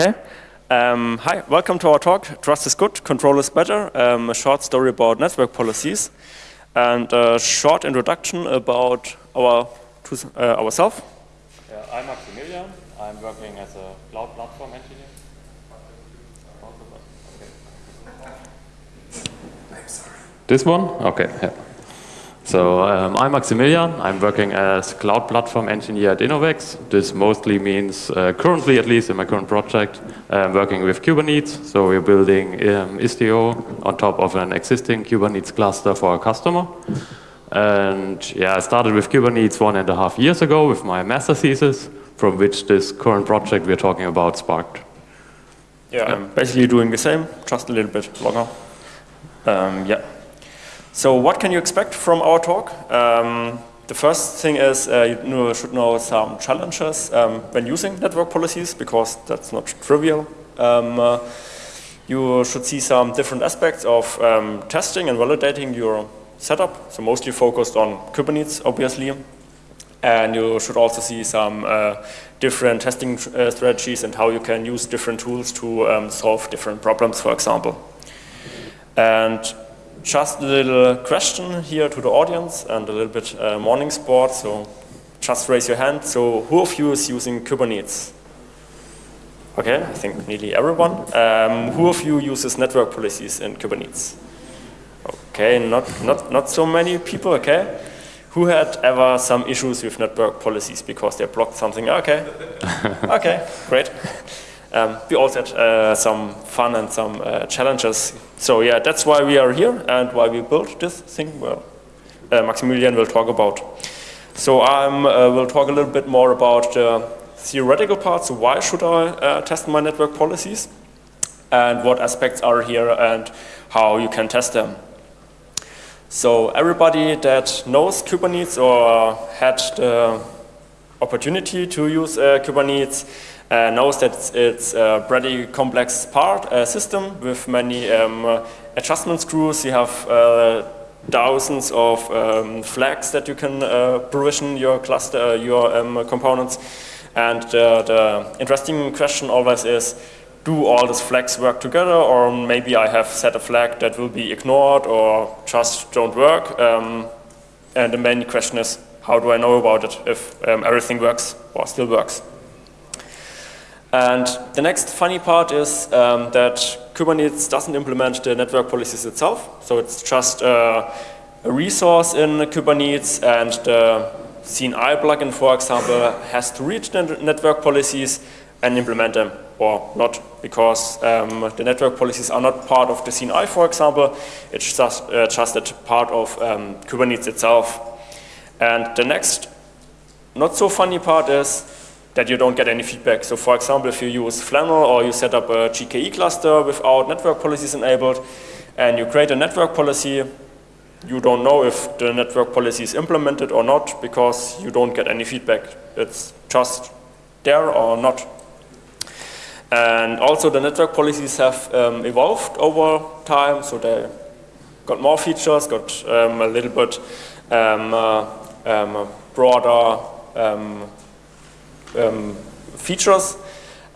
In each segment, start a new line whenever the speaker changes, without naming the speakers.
Okay. Um, hi, welcome to our talk, Trust is Good, Control is Better, um, a short story about network policies, and a short introduction about our uh, ourselves.
Yeah, I'm Maximilian. I'm working as a cloud platform engineer. This one? Okay. Yeah. So um, I'm Maximilian. I'm working as cloud platform engineer at inovex. This mostly means, uh, currently at least in my current project, I'm working with Kubernetes. So we're building um, Istio on top of an existing Kubernetes cluster for a customer. And yeah, I started with Kubernetes one and a half years ago with my master thesis, from which this current project we're talking about sparked.
Yeah, I'm basically doing the same, just a little bit longer. Um, yeah. So what can you expect from our talk? Um, the first thing is uh, you should know some challenges um, when using network policies, because that's not trivial. Um, uh, you should see some different aspects of um, testing and validating your setup, so mostly focused on Kubernetes, obviously. And you should also see some uh, different testing uh, strategies and how you can use different tools to um, solve different problems, for example. And just a little question here to the audience and a little bit uh, morning sport. So just raise your hand. So who of you is using Kubernetes? Okay, I think nearly everyone. Um, who of you uses network policies in Kubernetes? Okay, not, not, not so many people, okay. Who had ever some issues with network policies because they blocked something? Okay, okay, great. Um, we also had uh, some fun and some uh, challenges. So yeah, that's why we are here and why we built this thing. Well, uh, Maximilian will talk about. So I um, will talk a little bit more about the theoretical part. So why should I uh, test my network policies? And what aspects are here and how you can test them. So everybody that knows Kubernetes or had the opportunity to use uh, Kubernetes uh, knows that it's a pretty complex part uh, system with many um, adjustment screws. You have uh, thousands of um, flags that you can uh, provision your cluster, uh, your um, components. And the interesting question always is, do all these flags work together or maybe I have set a flag that will be ignored or just don't work. Um, and the main question is, how do I know about it if um, everything works or still works? And the next funny part is um, that Kubernetes doesn't implement the network policies itself. So it's just uh, a resource in Kubernetes and the CNI plugin, for example, has to read the network policies and implement them or not because um, the network policies are not part of the CNI, for example. It's just, uh, just a part of um, Kubernetes itself. And the next not so funny part is that you don't get any feedback. So for example, if you use Flannel or you set up a GKE cluster without network policies enabled and you create a network policy, you don't know if the network policy is implemented or not because you don't get any feedback. It's just there or not. And also the network policies have um, evolved over time, so they got more features, got um, a little bit um, uh, um, broader um, features.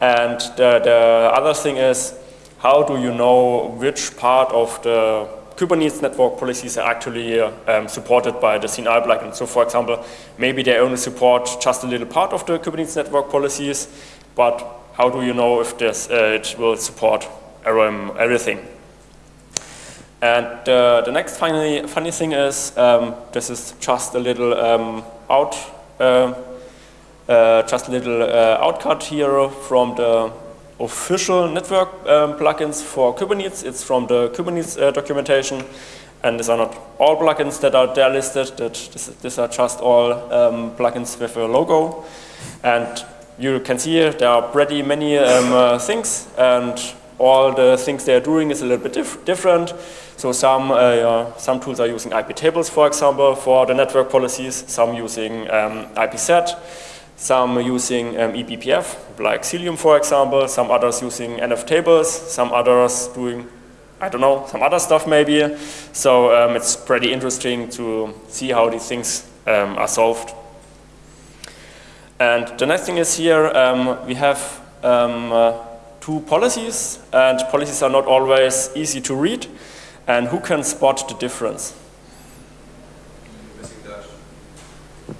And the, the other thing is, how do you know which part of the Kubernetes network policies are actually um, supported by the CNI plugin. So for example, maybe they only support just a little part of the Kubernetes network policies, but how do you know if this, uh, it will support everything? And uh, the next funny, funny thing is, um, this is just a little um, out uh, uh, just a little uh, outcut here from the official network um, plugins for Kubernetes. It's from the Kubernetes uh, documentation. And these are not all plugins that are there listed. That this, these are just all um, plugins with a logo. And you can see here there are pretty many um, uh, things. And all the things they are doing is a little bit dif different. So some, uh, some tools are using IP tables, for example, for the network policies. Some using um, IPsec some using um, eBPF, like Cilium for example, some others using NF tables, some others doing, I don't know, some other stuff maybe. So um, it's pretty interesting to see how these things um, are solved. And the next thing is here, um, we have um, uh, two policies, and policies are not always easy to read. And who can spot the difference?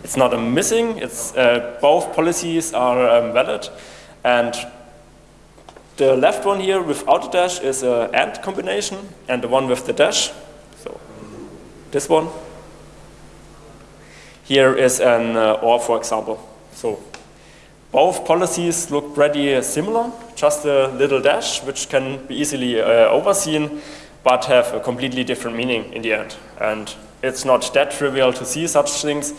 It's not a missing, it's, uh, both policies are um, valid. And the left one here without a dash is an AND combination, and the one with the dash, so this one, here is an uh, OR, for example. So both policies look pretty similar, just a little dash, which can be easily uh, overseen, but have a completely different meaning in the end. And it's not that trivial to see such things.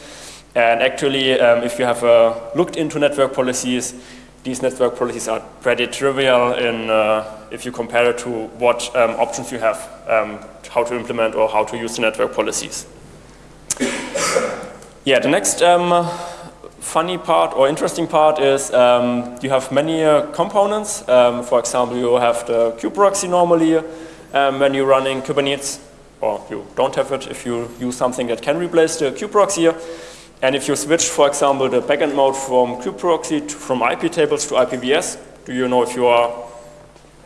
And actually, um, if you have uh, looked into network policies, these network policies are pretty trivial in, uh, if you compare it to what um, options you have, um, how to implement or how to use the network policies. yeah, the next um, funny part or interesting part is um, you have many uh, components. Um, for example, you have the kubeproxy normally when you're running Kubernetes, or you don't have it if you use something that can replace the kubeproxy. And if you switch, for example, the backend mode from kubeproxy to, from IP tables to IPVS, do you know if your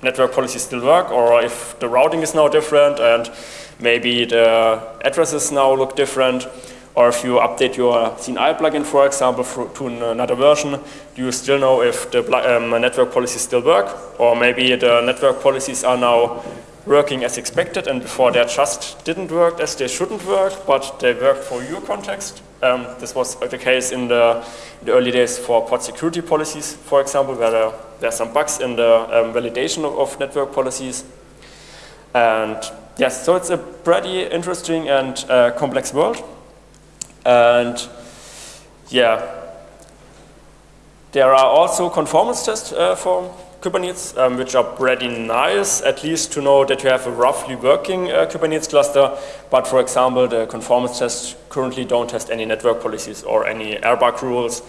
network policies still work or if the routing is now different and maybe the addresses now look different? Or if you update your CNI plugin, for example, for, to another version, do you still know if the um, network policies still work? Or maybe the network policies are now working as expected and before they just didn't work as they shouldn't work, but they worked for your context. Um, this was the case in the, the, early days for pod security policies, for example, where there, there are some bugs in the um, validation of, of, network policies. And yes, so it's a pretty interesting and uh, complex world. And yeah, there are also conformance tests uh, for Kubernetes, um, which are pretty nice, at least to know that you have a roughly working uh, Kubernetes cluster. But for example, the conformance tests currently don't test any network policies or any RBAC rules.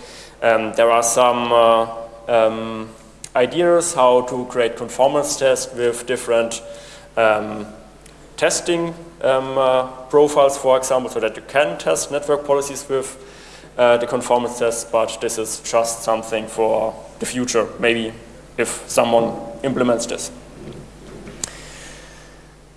Um, there are some uh, um, ideas how to create conformance tests with different um, testing um, uh, profiles, for example, so that you can test network policies with uh, the conformance tests, but this is just something for the future, maybe if someone implements this.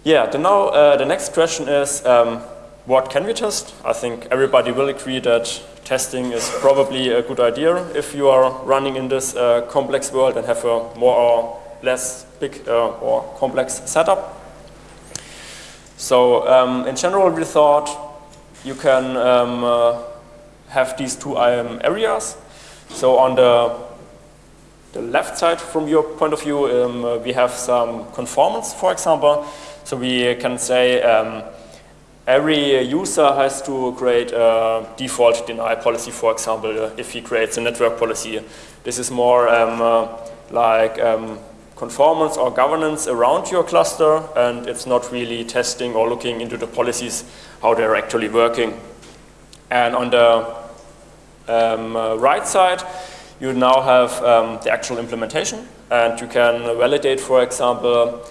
Yeah, the, now, uh, the next question is, um, what can we test? I think everybody will agree that testing is probably a good idea if you are running in this uh, complex world and have a more or less big uh, or complex setup. So um, in general, we thought you can um, uh, have these two um, areas. So on the the left side from your point of view, um, we have some conformance, for example. So we can say um, every user has to create a default deny policy, for example, if he creates a network policy. This is more um, uh, like um, conformance or governance around your cluster, and it's not really testing or looking into the policies, how they're actually working. And on the um, uh, right side, you now have um, the actual implementation and you can validate, for example,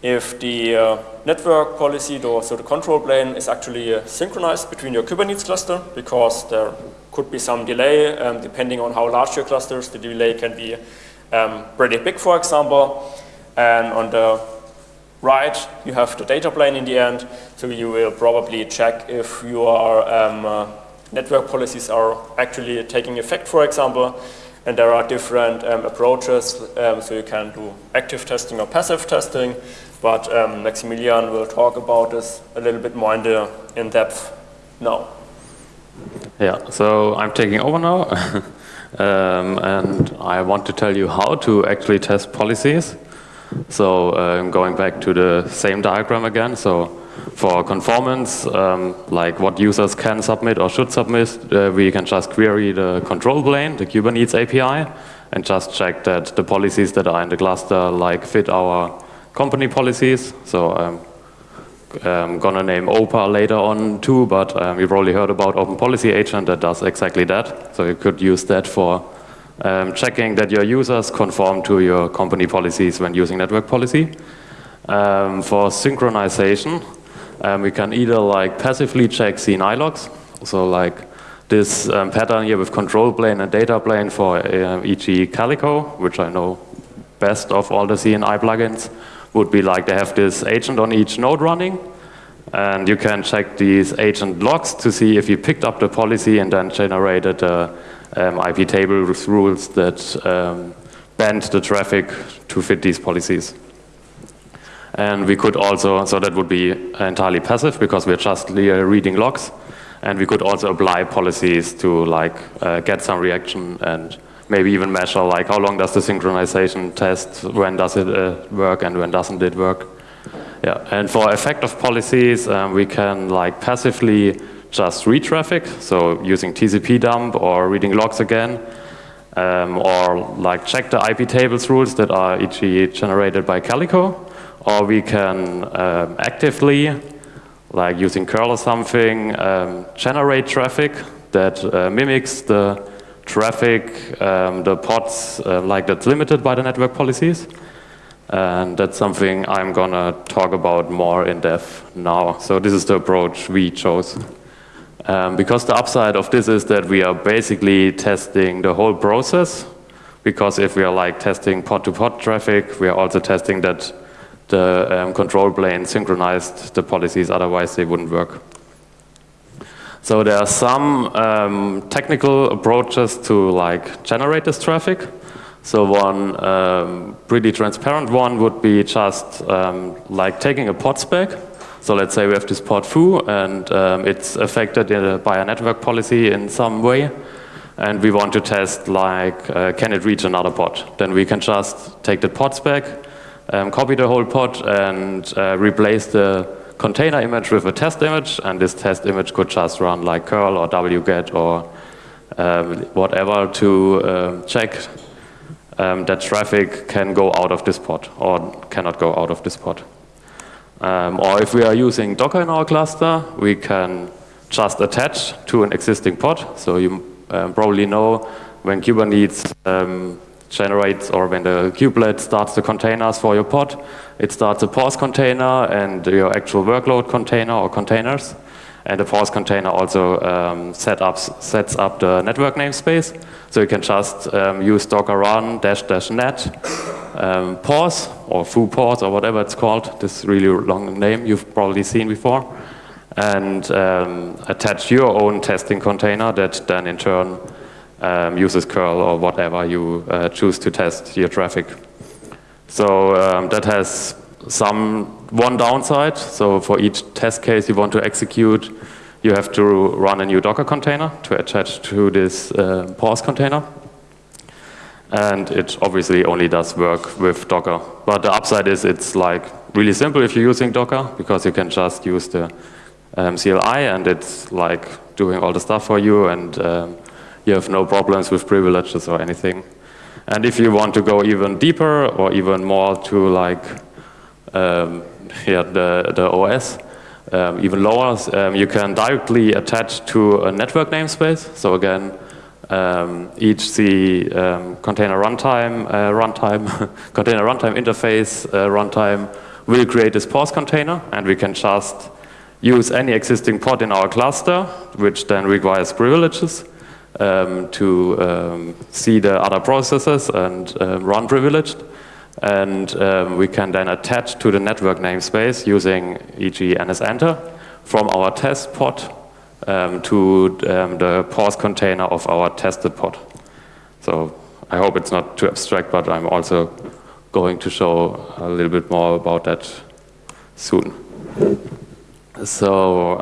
if the uh, network policy, so the control plane is actually uh, synchronized between your Kubernetes cluster because there could be some delay um, depending on how large your clusters. The delay can be um, pretty big, for example. And on the right, you have the data plane in the end. So you will probably check if your um, uh, network policies are actually taking effect, for example. And there are different um, approaches, um, so you can do active testing or passive testing, but um, Maximilian will talk about this a little bit more in, the, in depth now.
Yeah, so I'm taking over now, um, and I want to tell you how to actually test policies. So uh, going back to the same diagram again, so for conformance, um, like what users can submit or should submit, uh, we can just query the control plane, the Kubernetes API, and just check that the policies that are in the cluster like fit our company policies. So I'm, I'm gonna name OPA later on too, but um, you've probably heard about Open Policy Agent that does exactly that. So you could use that for um, checking that your users conform to your company policies when using network policy. Um, for synchronization, um, we can either like passively check CNI logs, so like this um, pattern here with control plane and data plane for uh, e.g. Calico, which I know best of all the CNI plugins would be like they have this agent on each node running, and you can check these agent logs to see if you picked up the policy and then generated the um, IP table rules that um, bend the traffic to fit these policies. And we could also, so that would be entirely passive because we're just reading logs. And we could also apply policies to like uh, get some reaction and maybe even measure like how long does the synchronization test, when does it uh, work and when doesn't it work. Yeah, and for effective policies, um, we can like passively just read traffic, so using TCP dump or reading logs again, um, or like check the IP tables rules that are e.g. generated by Calico, or we can um, actively, like using curl or something, um, generate traffic that uh, mimics the traffic, um, the pods, uh, like that's limited by the network policies. And that's something I'm gonna talk about more in depth now. So this is the approach we chose. Um, because the upside of this is that we are basically testing the whole process. Because if we are like testing pod-to-pod -pod traffic, we are also testing that the um, control plane synchronized the policies, otherwise they wouldn't work. So there are some um, technical approaches to like generate this traffic. So one um, pretty transparent one would be just um, like taking a pod spec so let's say we have this pod foo and um, it's affected a, by a network policy in some way and we want to test like uh, can it reach another pod. Then we can just take the pod spec, um, copy the whole pod and uh, replace the container image with a test image and this test image could just run like curl or wget or um, whatever to uh, check um, that traffic can go out of this pod or cannot go out of this pod. Um, or if we are using Docker in our cluster, we can just attach to an existing pod. So you um, probably know when Kubernetes um, generates or when the kubelet starts the containers for your pod, it starts a pause container and your actual workload container or containers. And the pause container also um, set up, sets up the network namespace. So you can just um, use docker run dash dash net um, pause or foo pause or whatever it's called, this really long name you've probably seen before, and um, attach your own testing container that then in turn um, uses curl or whatever you uh, choose to test your traffic. So um, that has some one downside. So for each test case you want to execute, you have to run a new Docker container to attach to this uh, pause container. And it obviously only does work with Docker. But the upside is it's like really simple if you're using Docker because you can just use the um, CLI and it's like doing all the stuff for you and um, you have no problems with privileges or anything. And if you want to go even deeper or even more to like um, yeah, the, the OS, um, even lower, um, you can directly attach to a network namespace. So again, um, each the um, container runtime, uh, runtime, container runtime interface uh, runtime will create this pause container, and we can just use any existing pod in our cluster, which then requires privileges um, to um, see the other processes and um, run privileged. And um, we can then attach to the network namespace using e.g. nsenter from our test pod um, to um, the pause container of our tested pod. So I hope it's not too abstract, but I'm also going to show a little bit more about that soon. So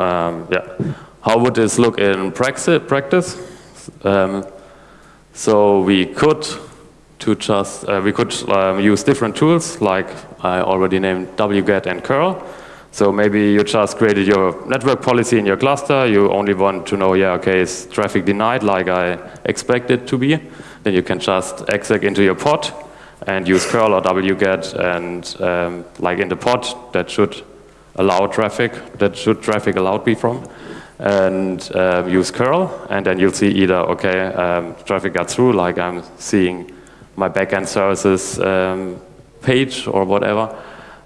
yeah, how would this look in practice? Um, so we could to just uh, we could um, use different tools like I already named wget and curl so maybe you just created your network policy in your cluster. You only want to know, yeah, okay, is traffic denied like I expect it to be? Then you can just exec into your pod and use curl or wget and um, like in the pod that should allow traffic, that should traffic allowed be from and um, use curl and then you'll see either, okay, um, traffic got through like I'm seeing my backend services um, page or whatever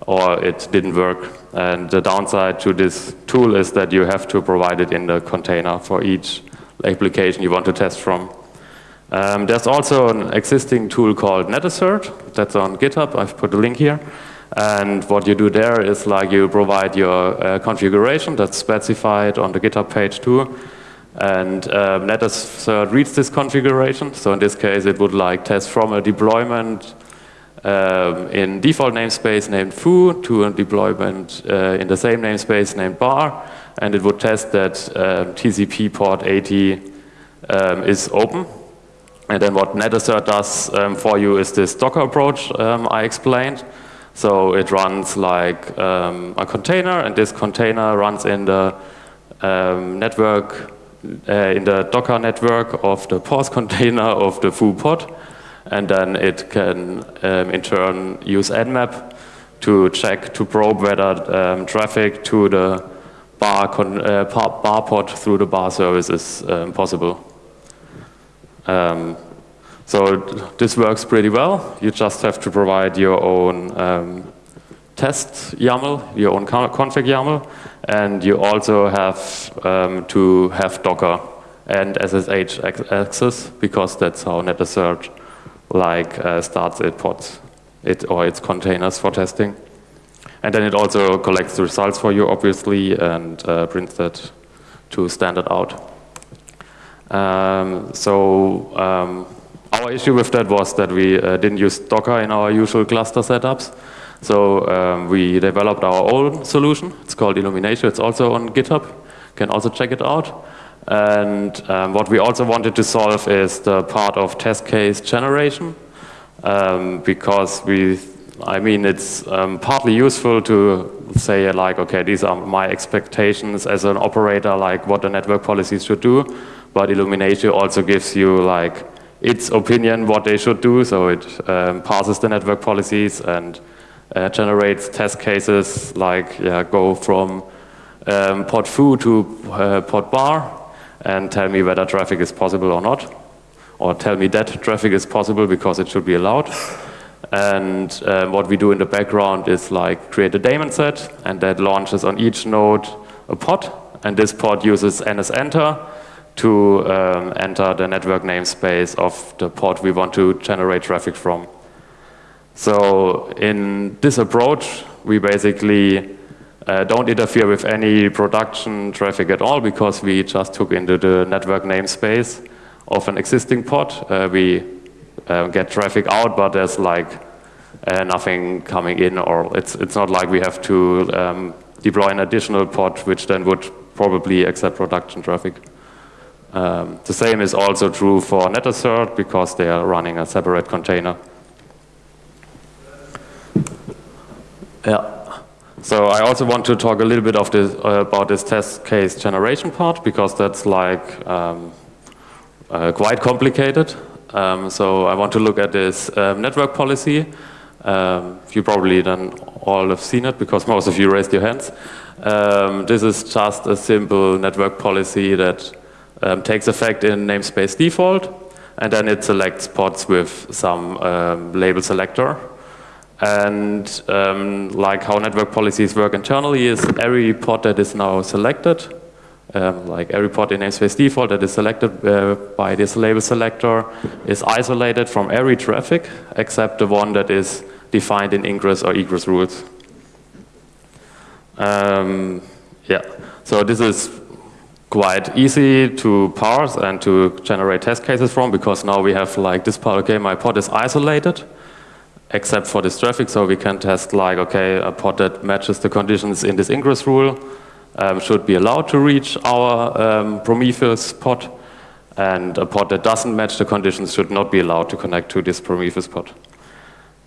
or it didn't work. And the downside to this tool is that you have to provide it in the container for each application you want to test from. Um, there's also an existing tool called NetAssert. That's on GitHub. I've put a link here. And what you do there is like you provide your uh, configuration that's specified on the GitHub page too. And um, reads this configuration. So in this case, it would like test from a deployment um, in default namespace named foo to a deployment uh, in the same namespace named bar. And it would test that um, TCP port 80 um, is open. And then what NetAssert does um, for you is this Docker approach um, I explained. So it runs like um, a container, and this container runs in the network uh, in the Docker network of the pause container of the foo pod. And then it can, um, in turn, use Nmap to check, to probe whether um, traffic to the bar, uh, bar pod through the bar service is um, possible. So this works pretty well. You just have to provide your own um, test YAML, your own config YAML, and you also have um, to have Docker and SSH access because that's how NetAssert like uh, starts its pods it or its containers for testing. And then it also collects the results for you, obviously, and uh, prints that to standard out. Um, so um, our issue with that was that we uh, didn't use Docker in our usual cluster setups. So um, we developed our own solution. It's called Illuminatio. It's also on GitHub. You can also check it out. And um, what we also wanted to solve is the part of test case generation. Um, because we, I mean, it's um, partly useful to say like, okay, these are my expectations as an operator, like what the network policies should do. But Illuminatio also gives you like its opinion what they should do. So it um, passes the network policies and uh, generates test cases like yeah, go from um, pod foo to uh, pod bar and tell me whether traffic is possible or not. Or tell me that traffic is possible because it should be allowed. And uh, what we do in the background is like create a daemon set and that launches on each node a pod. And this pod uses NSEnter to um, enter the network namespace of the port we want to generate traffic from. So in this approach, we basically uh, don't interfere with any production traffic at all because we just took into the network namespace of an existing pod. Uh, we uh, get traffic out, but there's like uh, nothing coming in, or it's it's not like we have to um, deploy an additional pod, which then would probably accept production traffic. Um, the same is also true for NetAssert because they are running a separate container. Yeah. So I also want to talk a little bit of this, uh, about this test case generation part because that's like um, uh, quite complicated. Um, so I want to look at this um, network policy. Um, you probably then all have seen it because most of you raised your hands. Um, this is just a simple network policy that um, takes effect in namespace default and then it selects pods with some label selector and um, like how network policies work internally is every pod that is now selected, um, like every pod in namespace default that is selected uh, by this label selector is isolated from every traffic except the one that is defined in ingress or egress rules. Um, yeah, so this is quite easy to parse and to generate test cases from because now we have like this part, okay, my pod is isolated except for this traffic. So we can test like, okay, a pod that matches the conditions in this ingress rule um, should be allowed to reach our um, Prometheus pod. And a pod that doesn't match the conditions should not be allowed to connect to this Prometheus pod.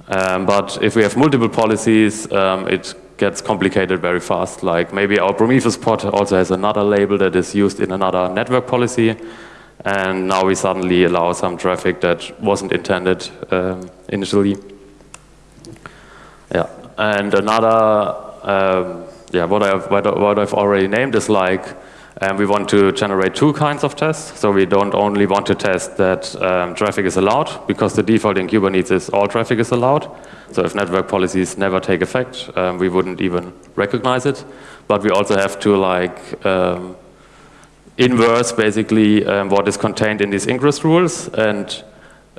Um, but if we have multiple policies, um, it gets complicated very fast. Like maybe our Prometheus pod also has another label that is used in another network policy. And now we suddenly allow some traffic that wasn't intended um, initially. Yeah, and another, um, yeah, what I've what I've already named is like um, we want to generate two kinds of tests. So we don't only want to test that um, traffic is allowed, because the default in Kubernetes is all traffic is allowed. So if network policies never take effect, um, we wouldn't even recognize it. But we also have to like um, inverse basically um, what is contained in these ingress rules and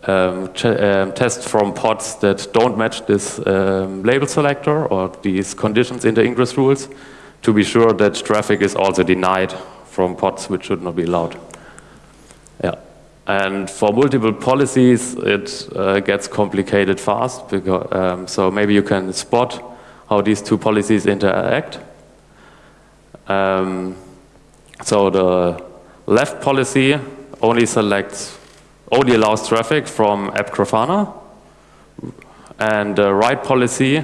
um, um, test from pods that don't match this um, label selector or these conditions in the ingress rules to be sure that traffic is also denied from pods which should not be allowed. Yeah. And for multiple policies, it uh, gets complicated fast. Because, um, so maybe you can spot how these two policies interact. Um, so the left policy only selects, only allows traffic from app Grafana, and the right policy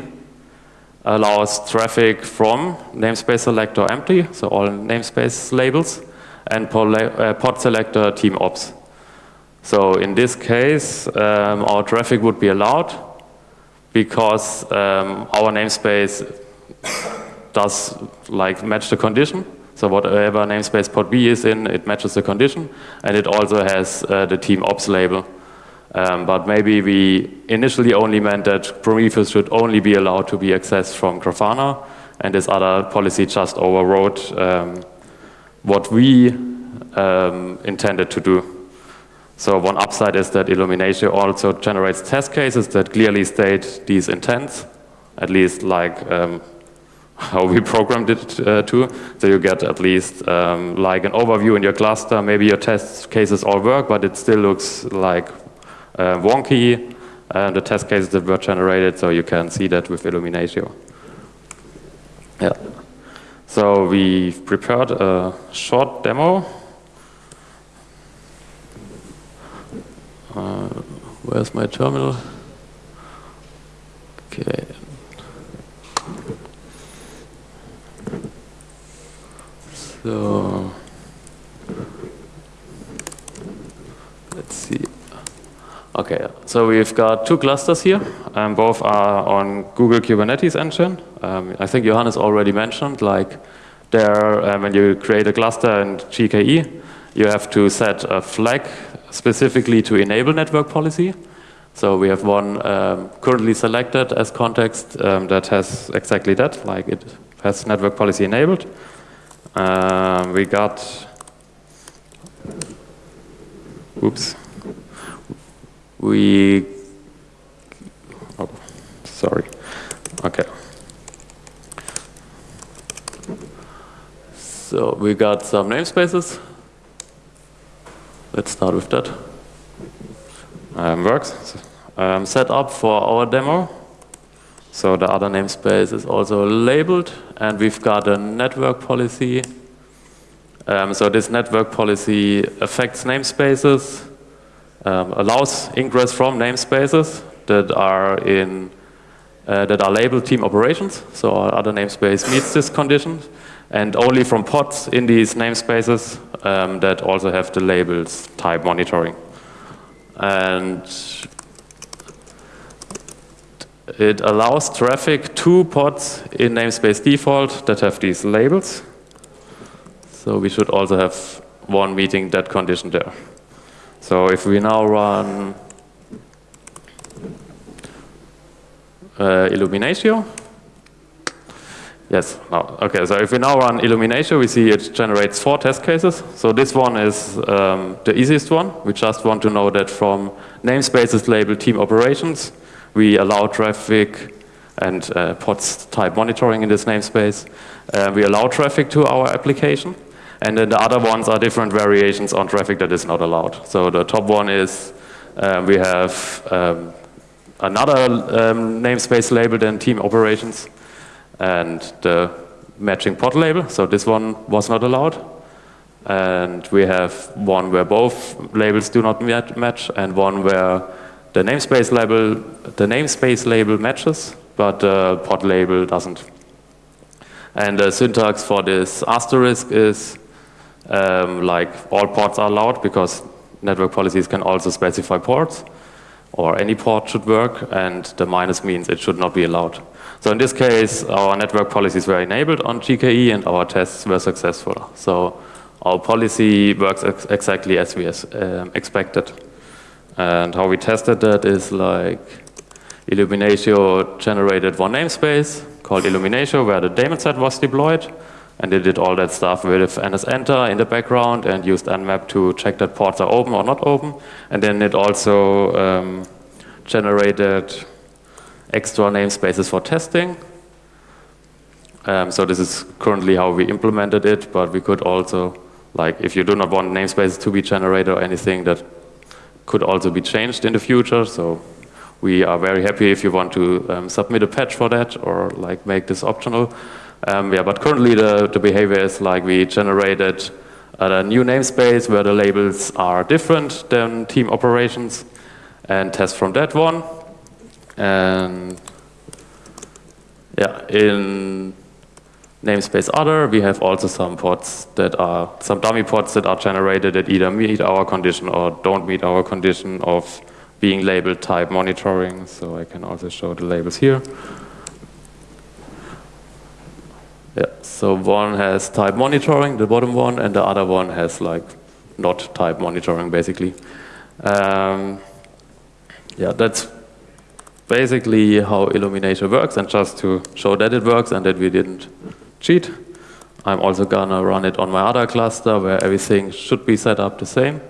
allows traffic from namespace selector empty, so all namespace labels, and uh, pod selector team ops. So in this case, um, our traffic would be allowed because um, our namespace does like match the condition. So whatever namespace pod B is in, it matches the condition, and it also has uh, the team ops label. Um, but maybe we initially only meant that Prometheus should only be allowed to be accessed from Grafana, and this other policy just overrode um, what we um, intended to do. So one upside is that Illuminatio also generates test cases that clearly state these intents, at least like um, how we programmed it uh, to. So you get at least um, like an overview in your cluster. Maybe your test cases all work, but it still looks like wonky, uh, the test cases that were generated, so you can see that with Illuminatio. Yeah. So we've prepared a short demo Uh, where's my terminal? Okay. So let's see. Okay, so we've got two clusters here. Um, both are on Google Kubernetes engine. Um, I think Johannes already mentioned, like there, uh, when you create a cluster in GKE, you have to set a flag specifically to enable network policy. So we have one um, currently selected as context um, that has exactly that, like it has network policy enabled. Uh, we got, oops, we, oh, sorry, okay. So we got some namespaces Let's start with that. Um, works. Um, set up for our demo. So the other namespace is also labeled, and we've got a network policy. Um, so this network policy affects namespaces, um, allows ingress from namespaces that are in uh, that are labeled team operations. So our other namespace meets this condition and only from pods in these namespaces um, that also have the labels type monitoring. And it allows traffic to pods in namespace default that have these labels. So we should also have one meeting that condition there. So if we now run uh, Illuminatio, Yes, no. Okay, so if we now run Illuminatio, we see it generates four test cases. So this one is um, the easiest one. We just want to know that from namespaces labeled team operations, we allow traffic and uh, pods type monitoring in this namespace. Uh, we allow traffic to our application. And then the other ones are different variations on traffic that is not allowed. So the top one is uh, we have um, another um, namespace labeled in team operations and the matching pod label. So this one was not allowed. And we have one where both labels do not match and one where the namespace label, the namespace label matches, but the pod label doesn't. And the syntax for this asterisk is um, like all ports are allowed because network policies can also specify ports or any port should work and the minus means it should not be allowed. So in this case, our network policies were enabled on GKE and our tests were successful. So our policy works ex exactly as we um, expected. And how we tested that is like Illuminatio generated one namespace called Illuminatio where the daemon set was deployed. And it did all that stuff with NSEnter in the background and used nmap to check that ports are open or not open. And then it also um, generated extra namespaces for testing. Um, so this is currently how we implemented it, but we could also, like, if you do not want namespaces to be generated or anything, that could also be changed in the future. So we are very happy if you want to um, submit a patch for that or like make this optional. Um, yeah, but currently the, the behavior is like we generated a new namespace where the labels are different than team operations and test from that one. And yeah, in namespace other, we have also some ports that are, some dummy pods that are generated that either meet our condition or don't meet our condition of being labeled type monitoring. So I can also show the labels here. Yeah, so one has type monitoring, the bottom one, and the other one has like not type monitoring, basically. Um, yeah, that's basically how Illuminatio works, and just to show that it works and that we didn't cheat, I'm also gonna run it on my other cluster where everything should be set up the same.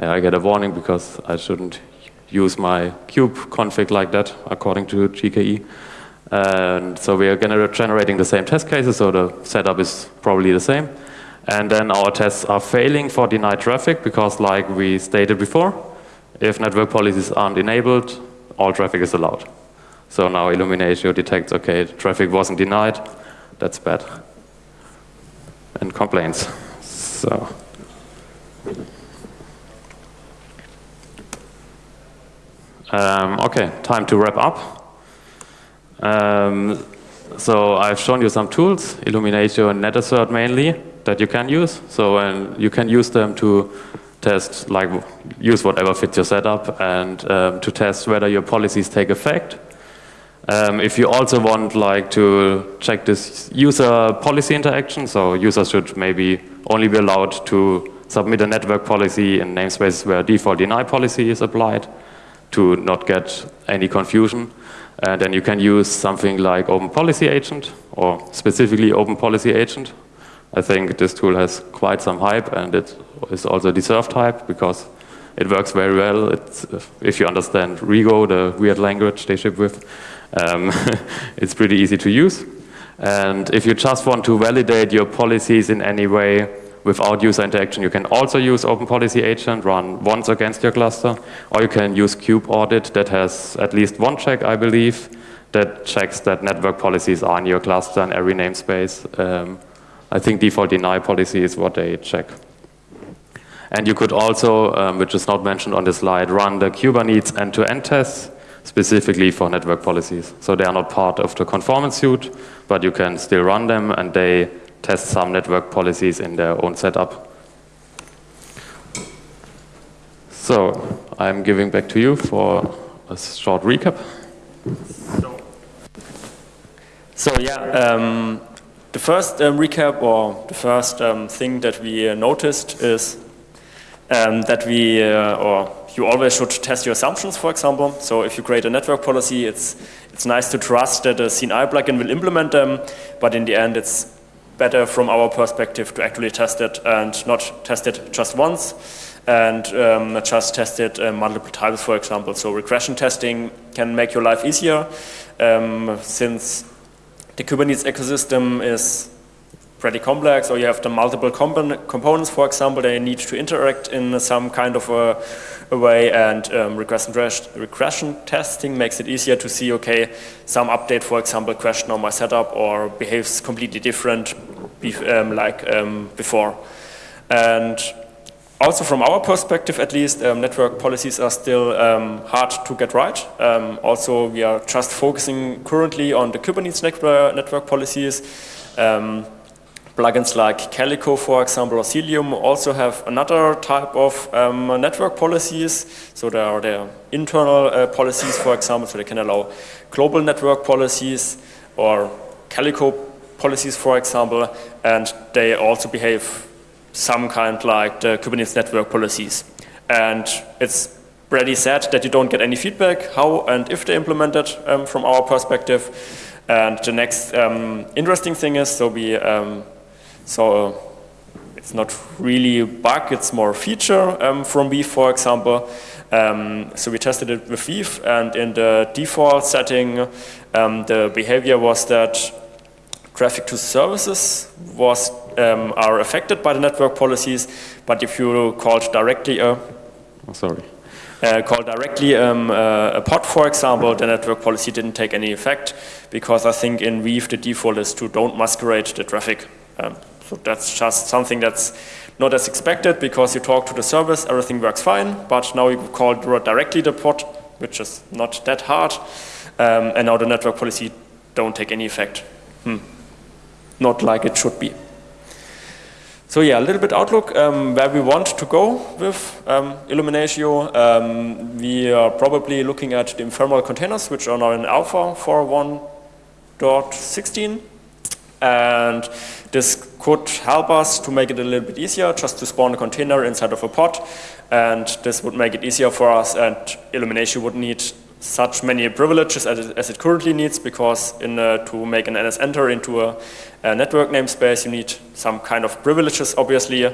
Yeah, I get a warning because I shouldn't use my kube config like that according to GKE. And so we are generating the same test cases, so the setup is probably the same. And then our tests are failing for denied traffic because like we stated before, if network policies aren't enabled, all traffic is allowed. So now Illuminatio detects, okay, traffic wasn't denied, that's bad. And complains. So. Um, okay, time to wrap up. Um, so I've shown you some tools, Illuminatio and NetAssert mainly, that you can use. So you can use them to test, like use whatever fits your setup and um, to test whether your policies take effect. Um, if you also want like to check this user policy interaction, so users should maybe only be allowed to submit a network policy in namespaces where default deny policy is applied to not get any confusion. And then you can use something like Open Policy Agent or specifically Open Policy Agent. I think this tool has quite some hype and it is also deserved hype because it works very well. It's, if you understand Rego, the weird language they ship with, um, it's pretty easy to use. And if you just want to validate your policies in any way without user interaction, you can also use Open Policy Agent, run once against your cluster, or you can use Kube Audit that has at least one check, I believe, that checks that network policies are in your cluster in every namespace. Um, I think default deny policy is what they check. And you could also, um, which is not mentioned on the slide, run the Kubernetes end-to-end -end tests specifically for network policies. So they are not part of the conformance suite, but you can still run them and they test some network policies in their own setup. So I'm giving back to you for a short recap.
So, so yeah, um, the first um, recap or the first um, thing that we uh, noticed is um, that we, uh, or you always should test your assumptions, for example. So if you create a network policy, it's, it's nice to trust that a CNI plugin will implement them, but in the end it's better from our perspective to actually test it and not test it just once and um, just test it uh, multiple times, for example. So regression testing can make your life easier um, since the Kubernetes ecosystem is pretty complex or you have the multiple components, for example, they need to interact in some kind of a, a way and um, regression, regression testing makes it easier to see, okay, some update, for example, question on my setup or behaves completely different um, like um, before. And also from our perspective, at least, um, network policies are still um, hard to get right. Um, also, we are just focusing currently on the Kubernetes network, network policies. Plugins like Calico, for example, or Cilium also have another type of um, network policies. So there are their internal uh, policies, for example, so they can allow global network policies or Calico policies, for example, and they also behave some kind like the Kubernetes network policies. And it's pretty sad that you don't get any feedback how and if they implement it um, from our perspective. And the next um, interesting thing is, so we um, saw it's not really a bug, it's more a feature um, from Weave, for example. Um, so we tested it with Weave, and in the default setting, um, the behavior was that traffic to services was um, are affected by the network policies, but if you called directly a,
oh, sorry.
Uh, call directly um, uh, a pod, for example, the network policy didn't take any effect because I think in Weave the default is to don't masquerade the traffic. Um, so that's just something that's not as expected because you talk to the service, everything works fine, but now you call directly the pod, which is not that hard, um, and now the network policy don't take any effect. Hmm. Not like it should be. So yeah, a little bit outlook um, where we want to go with um, Illuminatio. Um, we are probably looking at the ephemeral containers, which are now in alpha for 1.16. And this could help us to make it a little bit easier just to spawn a container inside of a pod. And this would make it easier for us and Illuminatio would need such many privileges as it, as it currently needs because in, uh, to make an NS enter into a, a, network namespace you need some kind of privileges obviously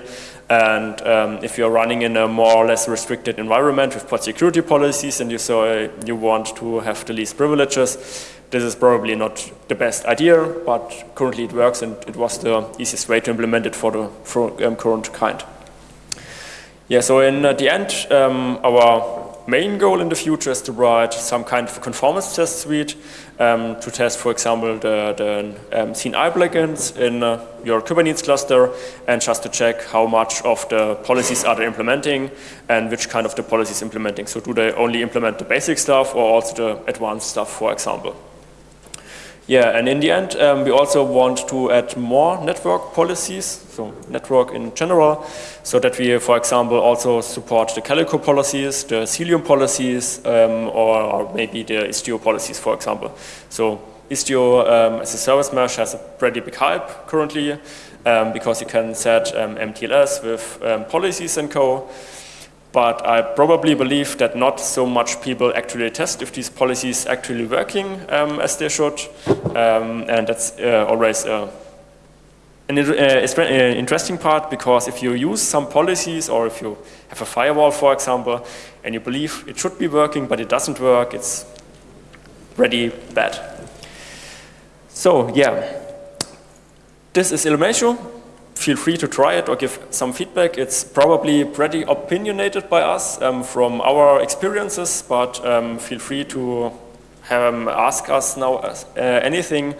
and um, if you're running in a more or less restricted environment with pod security policies and you, so, uh, you want to have the least privileges this is probably not the best idea, but currently it works and it was the easiest way to implement it for the for, um, current kind. Yeah, so in uh, the end, um, our main goal in the future is to write some kind of conformance test suite um, to test, for example, the, the um, CNI plugins in uh, your Kubernetes cluster and just to check how much of the policies are they implementing and which kind of the policies implementing. So do they only implement the basic stuff or also the advanced stuff, for example. Yeah, and in the end, um, we also want to add more network policies, so network in general, so that we, for example, also support the Calico policies, the Cilium policies, um, or, or, maybe the Istio policies, for example. So Istio um, as a service mesh has a pretty big hype currently um, because you can set um, MTLS with um, policies and co. But I probably believe that not so much people actually test if these policies actually working um, as they should. Um, and that's uh, always uh, an uh, interesting part because if you use some policies or if you have a firewall, for example, and you believe it should be working but it doesn't work, it's pretty bad. So yeah, this is Illuminatio feel free to try it or give some feedback. It's probably pretty opinionated by us um, from our experiences, but um, feel free to um, ask us now uh, anything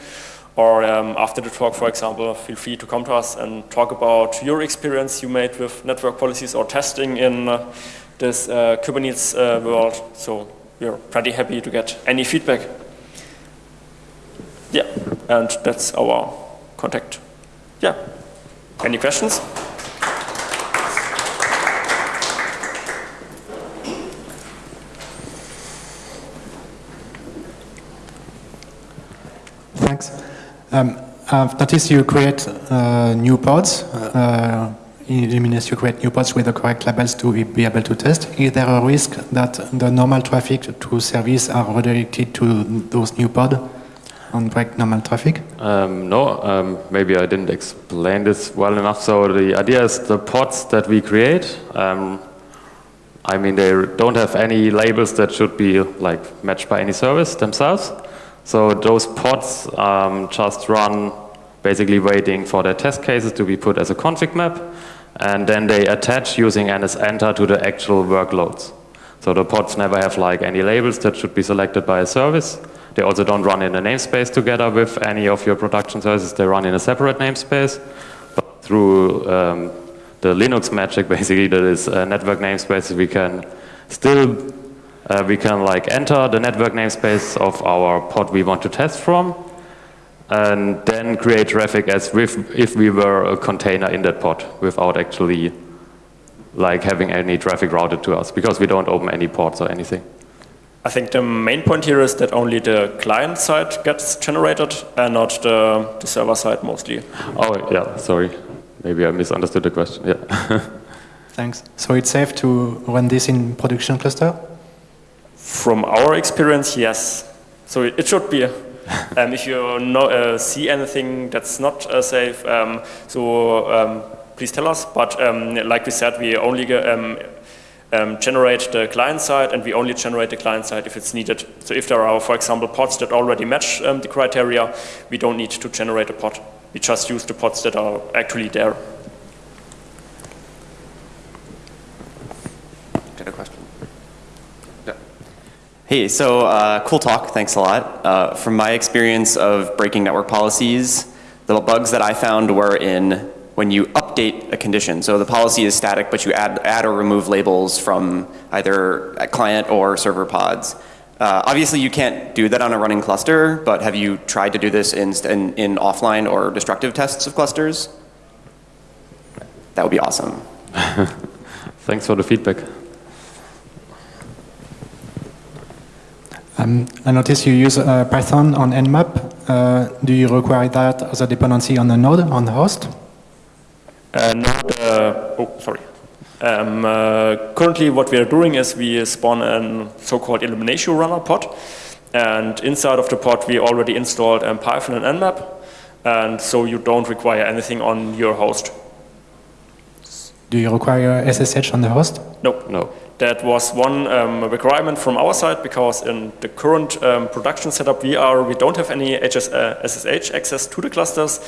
or um, after the talk, for example, feel free to come to us and talk about your experience you made with network policies or testing in uh, this uh, Kubernetes uh, world. So we're pretty happy to get any feedback. Yeah, and that's our contact. Yeah. Any questions?
Thanks. Um, I've noticed you create uh, new pods. Uh, Illuminatio, you create new pods with the correct labels to be able to test. Is there a risk that the normal traffic to service are redirected to those new pods? On break normal traffic?
Um, no, um, maybe I didn't explain this well enough. So the idea is the pods that we create, um, I mean, they don't have any labels that should be like matched by any service themselves. So those pods um, just run basically waiting for their test cases to be put as a config map. And then they attach using NSEnter to the actual workloads. So the pods never have like any labels that should be selected by a service. They also don't run in a namespace together with any of your production services. They run in a separate namespace. But through um, the Linux magic, basically, that is a network namespace, we can still uh, we can like enter the network namespace of our pod we want to test from, and then create traffic as if if we were a container in that pod without actually like having any traffic routed to us because we don't open any ports or anything.
I think the main point here is that only the client side gets generated and not the, the server side mostly.
Oh, yeah, sorry. Maybe I misunderstood the question, yeah.
Thanks. So it's safe to run this in production cluster?
From our experience, yes. So it, it should be. um, if you know, uh, see anything that's not uh, safe, um, so um, please tell us. But um, like we said, we only um, um, generate the client side and we only generate the client side if it's needed. So if there are, for example, pods that already match the criteria, we don't need to generate a pod. We just use the pods that are actually there.
Got a question? Yeah. Hey, so uh, cool talk, thanks a lot. Uh, from my experience of breaking network policies, the bugs that I found were in when you update a condition. So the policy is static, but you add, add or remove labels from either client or server pods. Uh, obviously, you can't do that on a running cluster, but have you tried to do this in, in, in offline or destructive tests of clusters? That would be awesome.
Thanks for the feedback.
Um, I notice you use uh, Python on Nmap. Uh, do you require that as a dependency on the node, on the host?
Uh, not, uh, oh, sorry. Um, uh, currently what we are doing is we spawn a so-called Illuminatio runner pod. And inside of the pod we already installed um, Python and Nmap. And so you don't require anything on your host.
Do you require SSH on the host?
No. No. That was one um, requirement from our side because in the current um, production setup we are, we don't have any HS, uh, SSH access to the clusters.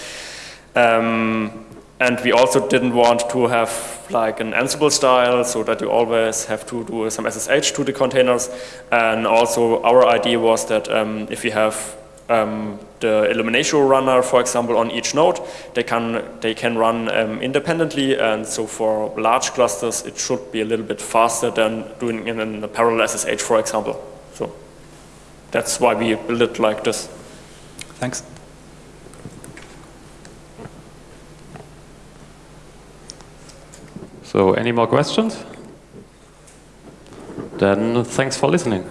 Um, and we also didn't want to have like an Ansible style so that you always have to do some SSH to the containers. And also our idea was that um, if you have um, the Illuminatio runner, for example, on each node, they can, they can run um, independently. And so for large clusters, it should be a little bit faster than doing it in a parallel SSH, for example. So that's why we built it like this.
Thanks.
So any more questions? Then thanks for listening.